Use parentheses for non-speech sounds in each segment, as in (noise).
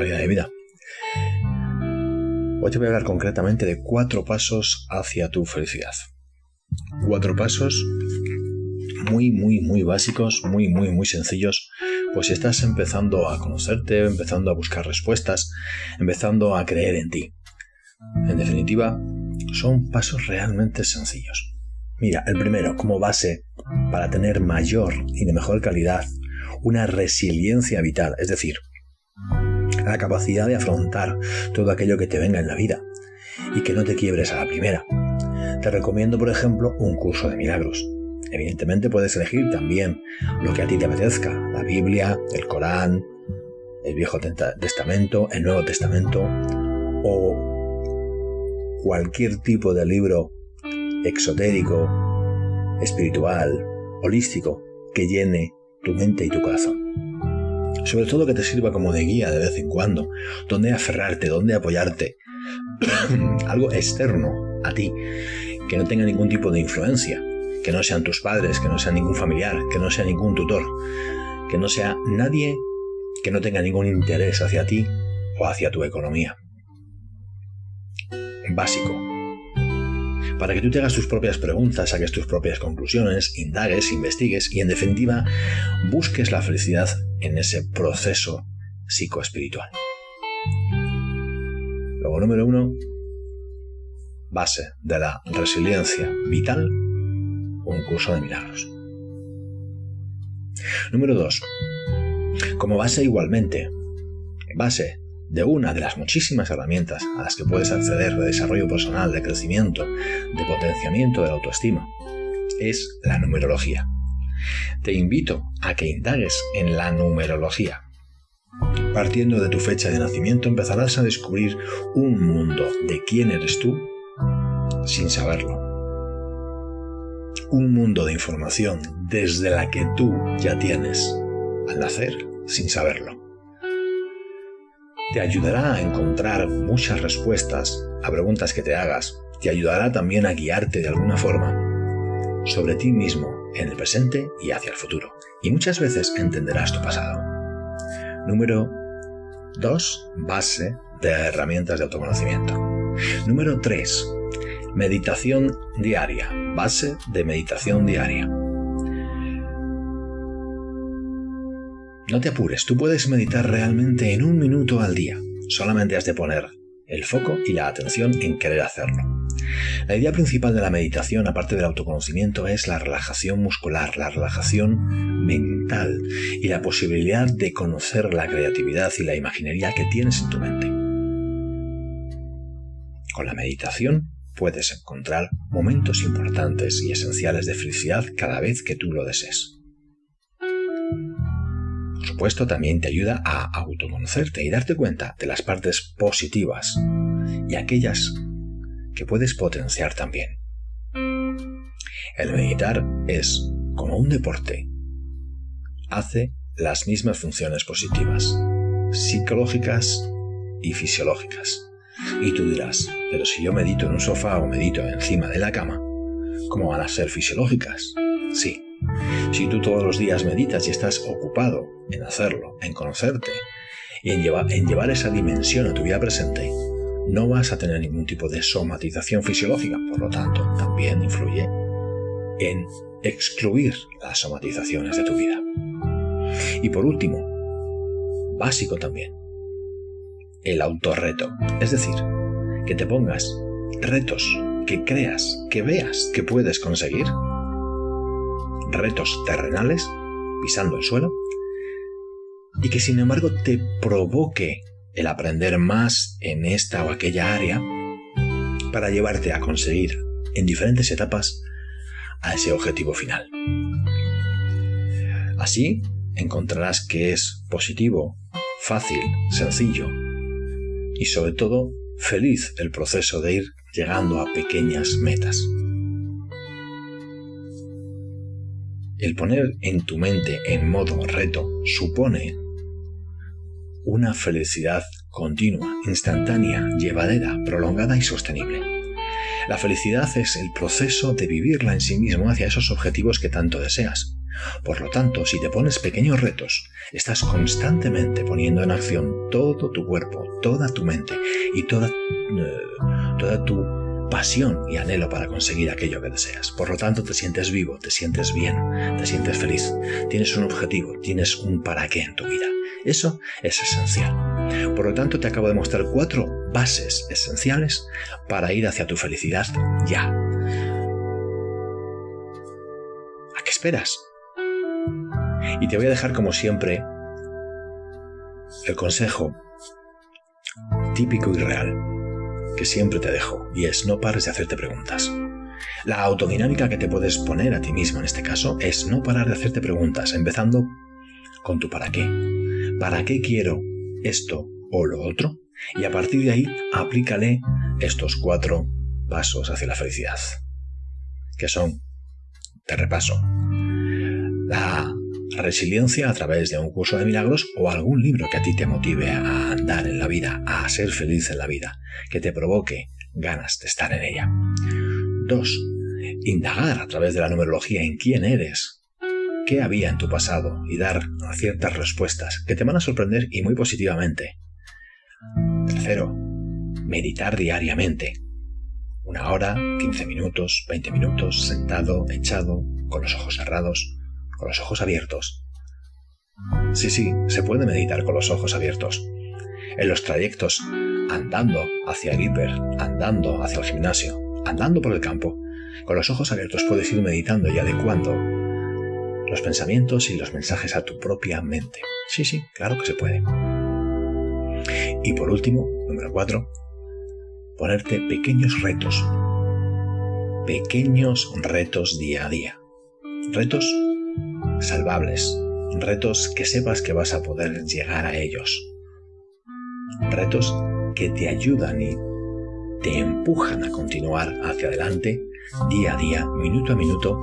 calidad de vida. Hoy te voy a hablar concretamente de cuatro pasos hacia tu felicidad. Cuatro pasos muy, muy, muy básicos, muy, muy, muy sencillos, pues si estás empezando a conocerte, empezando a buscar respuestas, empezando a creer en ti. En definitiva, son pasos realmente sencillos. Mira, el primero, como base para tener mayor y de mejor calidad una resiliencia vital, es decir, la capacidad de afrontar todo aquello que te venga en la vida y que no te quiebres a la primera. Te recomiendo, por ejemplo, un curso de milagros. Evidentemente puedes elegir también lo que a ti te apetezca, la Biblia, el Corán, el Viejo Testamento, el Nuevo Testamento o cualquier tipo de libro exotérico, espiritual, holístico, que llene tu mente y tu corazón. Sobre todo que te sirva como de guía de vez en cuando, donde aferrarte, donde apoyarte. (clears throat) Algo externo a ti, que no tenga ningún tipo de influencia, que no sean tus padres, que no sea ningún familiar, que no sea ningún tutor, que no sea nadie que no tenga ningún interés hacia ti o hacia tu economía. Básico, para que tú te hagas tus propias preguntas, saques tus propias conclusiones, indagues, investigues y en definitiva busques la felicidad en ese proceso psicoespiritual. Luego, número uno, base de la resiliencia vital, un curso de milagros. Número dos, como base igualmente, base de una de las muchísimas herramientas a las que puedes acceder de desarrollo personal, de crecimiento, de potenciamiento de la autoestima, es la numerología. Te invito a que indagues en la numerología. Partiendo de tu fecha de nacimiento empezarás a descubrir un mundo de quién eres tú sin saberlo. Un mundo de información desde la que tú ya tienes al nacer sin saberlo te ayudará a encontrar muchas respuestas a preguntas que te hagas, te ayudará también a guiarte de alguna forma sobre ti mismo en el presente y hacia el futuro. Y muchas veces entenderás tu pasado. Número 2. Base de herramientas de autoconocimiento. Número 3. Meditación diaria. Base de meditación diaria. No te apures, tú puedes meditar realmente en un minuto al día. Solamente has de poner el foco y la atención en querer hacerlo. La idea principal de la meditación, aparte del autoconocimiento, es la relajación muscular, la relajación mental y la posibilidad de conocer la creatividad y la imaginería que tienes en tu mente. Con la meditación puedes encontrar momentos importantes y esenciales de felicidad cada vez que tú lo desees supuesto, también te ayuda a autoconocerte y darte cuenta de las partes positivas y aquellas que puedes potenciar también. El meditar es como un deporte. Hace las mismas funciones positivas, psicológicas y fisiológicas. Y tú dirás, pero si yo medito en un sofá o medito encima de la cama, ¿cómo van a ser fisiológicas? Sí, si tú todos los días meditas y estás ocupado en hacerlo, en conocerte y en llevar, en llevar esa dimensión a tu vida presente, no vas a tener ningún tipo de somatización fisiológica, por lo tanto, también influye en excluir las somatizaciones de tu vida. Y por último, básico también, el autorreto, es decir, que te pongas retos que creas, que veas que puedes conseguir. Retos terrenales, pisando el suelo, y que sin embargo te provoque el aprender más en esta o aquella área para llevarte a conseguir en diferentes etapas a ese objetivo final. Así encontrarás que es positivo, fácil, sencillo y sobre todo feliz el proceso de ir llegando a pequeñas metas. El poner en tu mente en modo reto supone una felicidad continua, instantánea, llevadera, prolongada y sostenible. La felicidad es el proceso de vivirla en sí mismo hacia esos objetivos que tanto deseas. Por lo tanto, si te pones pequeños retos, estás constantemente poniendo en acción todo tu cuerpo, toda tu mente y toda, eh, toda tu pasión y anhelo para conseguir aquello que deseas. Por lo tanto, te sientes vivo, te sientes bien, te sientes feliz, tienes un objetivo, tienes un para qué en tu vida. Eso es esencial. Por lo tanto, te acabo de mostrar cuatro bases esenciales para ir hacia tu felicidad ya. ¿A qué esperas? Y te voy a dejar como siempre el consejo típico y real que siempre te dejo y es no pares de hacerte preguntas. La autodinámica que te puedes poner a ti mismo en este caso es no parar de hacerte preguntas, empezando con tu para qué. ¿Para qué quiero esto o lo otro? Y a partir de ahí aplícale estos cuatro pasos hacia la felicidad, que son, te repaso, resiliencia a través de un curso de milagros o algún libro que a ti te motive a andar en la vida, a ser feliz en la vida, que te provoque ganas de estar en ella. 2. Indagar a través de la numerología en quién eres, qué había en tu pasado y dar ciertas respuestas que te van a sorprender y muy positivamente. Tercero, meditar diariamente. Una hora, 15 minutos, 20 minutos, sentado, echado, con los ojos cerrados, con los ojos abiertos. Sí, sí, se puede meditar con los ojos abiertos. En los trayectos, andando hacia el hiper, andando hacia el gimnasio, andando por el campo, con los ojos abiertos puedes ir meditando y adecuando los pensamientos y los mensajes a tu propia mente. Sí, sí, claro que se puede. Y por último, número 4, ponerte pequeños retos. Pequeños retos día a día. Retos salvables, retos que sepas que vas a poder llegar a ellos, retos que te ayudan y te empujan a continuar hacia adelante día a día, minuto a minuto,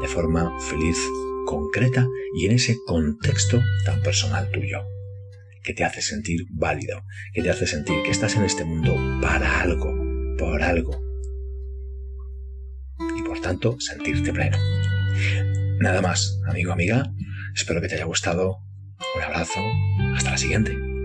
de forma feliz, concreta y en ese contexto tan personal tuyo, que te hace sentir válido, que te hace sentir que estás en este mundo para algo, por algo, y por tanto sentirte pleno. Nada más, amigo, amiga. Espero que te haya gustado. Un abrazo. Hasta la siguiente.